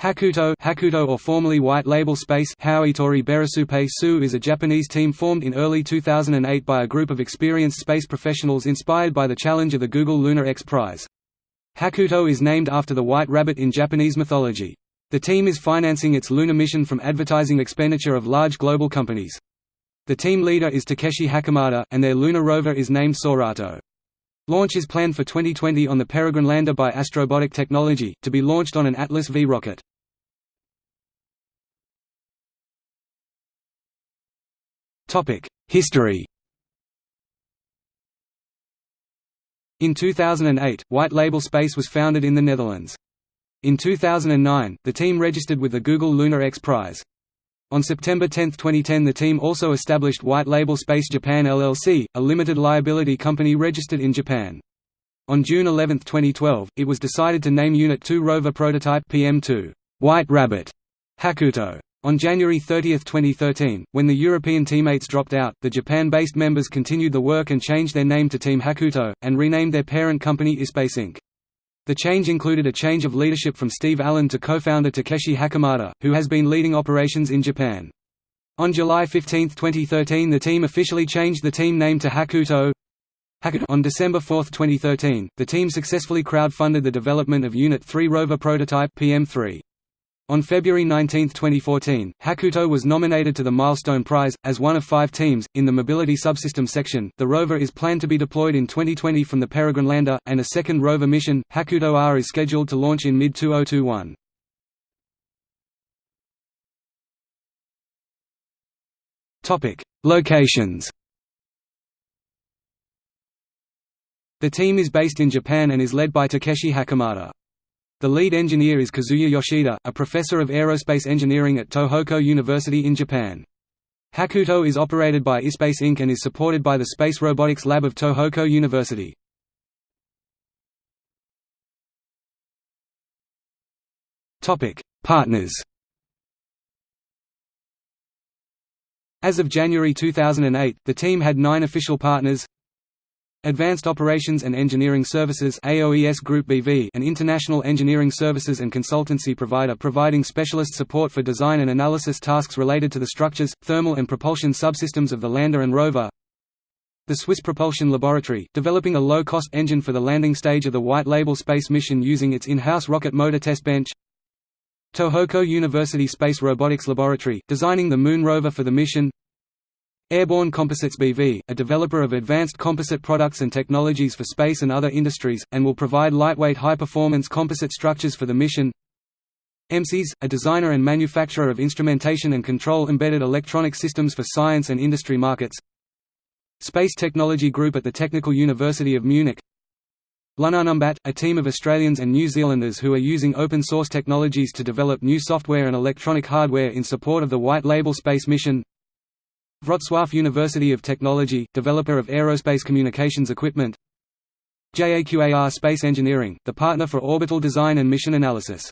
Hakuto, Hakuto or formerly White Label Space Hauitori Berasupe Su is a Japanese team formed in early 2008 by a group of experienced space professionals inspired by the challenge of the Google Lunar X Prize. Hakuto is named after the white rabbit in Japanese mythology. The team is financing its lunar mission from advertising expenditure of large global companies. The team leader is Takeshi Hakamada, and their lunar rover is named Sorato. Launch is planned for 2020 on the Peregrine lander by Astrobotic Technology, to be launched on an Atlas V rocket. History In 2008, White Label Space was founded in the Netherlands. In 2009, the team registered with the Google Lunar X Prize. On September 10, 2010 the team also established White Label Space Japan LLC, a limited liability company registered in Japan. On June 11, 2012, it was decided to name Unit 2 rover prototype PM2, White Rabbit, Hakuto. On January 30, 2013, when the European teammates dropped out, the Japan-based members continued the work and changed their name to Team Hakuto, and renamed their parent company iSpace Inc. The change included a change of leadership from Steve Allen to co-founder Takeshi Hakamada, who has been leading operations in Japan. On July 15, 2013 the team officially changed the team name to Hakuto. On December 4, 2013, the team successfully crowd-funded the development of Unit 3 rover prototype PM3. On February 19, 2014, Hakuto was nominated to the Milestone Prize, as one of five teams, in the Mobility Subsystem section. The rover is planned to be deployed in 2020 from the Peregrine lander, and a second rover mission, Hakuto R, is scheduled to launch in mid 2021. Locations The team is based in Japan and is led by Takeshi Hakamada. The lead engineer is Kazuya Yoshida, a professor of aerospace engineering at Tohoku University in Japan. Hakuto is operated by iSpace Inc. and is supported by the Space Robotics Lab of Tohoku University. Partners As of January 2008, the team had nine official partners Advanced Operations and Engineering Services AOES Group BV an international engineering services and consultancy provider providing specialist support for design and analysis tasks related to the structures, thermal and propulsion subsystems of the lander and rover. The Swiss Propulsion Laboratory, developing a low-cost engine for the landing stage of the White Label space mission using its in-house rocket motor test bench. Tohoku University Space Robotics Laboratory, designing the Moon rover for the mission Airborne Composites BV, a developer of advanced composite products and technologies for space and other industries, and will provide lightweight high-performance composite structures for the mission. EMSIS, a designer and manufacturer of instrumentation and control embedded electronic systems for science and industry markets. Space Technology Group at the Technical University of Munich. Lunar Numbat, a team of Australians and New Zealanders who are using open-source technologies to develop new software and electronic hardware in support of the White Label space mission Wrocław University of Technology, developer of aerospace communications equipment. JAQAR Space Engineering, the partner for orbital design and mission analysis.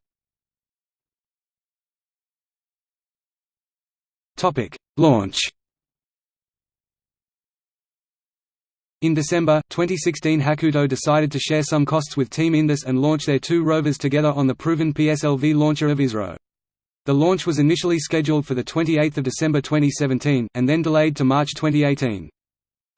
Launch. In December, 2016 Hakuto decided to share some costs with Team Indus and launch their two rovers together on the proven PSLV launcher of ISRO. The launch was initially scheduled for 28 December 2017, and then delayed to March 2018.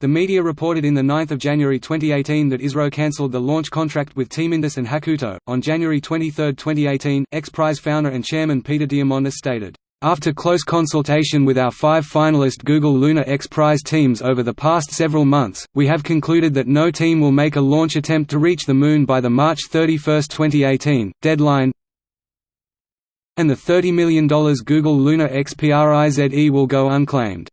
The media reported in 9 January 2018 that ISRO cancelled the launch contract with Team Indus and Hakuto. On January 23, 2018, X Prize founder and chairman Peter Diamandis stated, after close consultation with our five finalist Google Lunar X Prize teams over the past several months, we have concluded that no team will make a launch attempt to reach the Moon by the March 31, 2018, deadline and the $30 million Google Lunar X Prize will go unclaimed.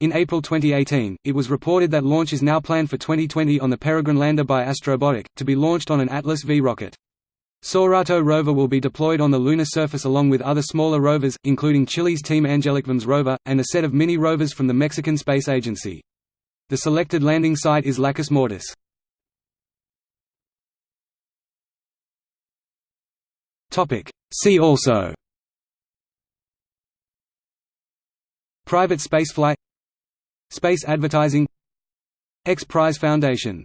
In April 2018, it was reported that launch is now planned for 2020 on the Peregrine lander by Astrobotic, to be launched on an Atlas V rocket. Sorato rover will be deployed on the lunar surface along with other smaller rovers, including Chile's Team Angelicvms rover, and a set of mini rovers from the Mexican Space Agency. The selected landing site is Lacus Mortis. See also. Private spaceflight. Space advertising. X Prize Foundation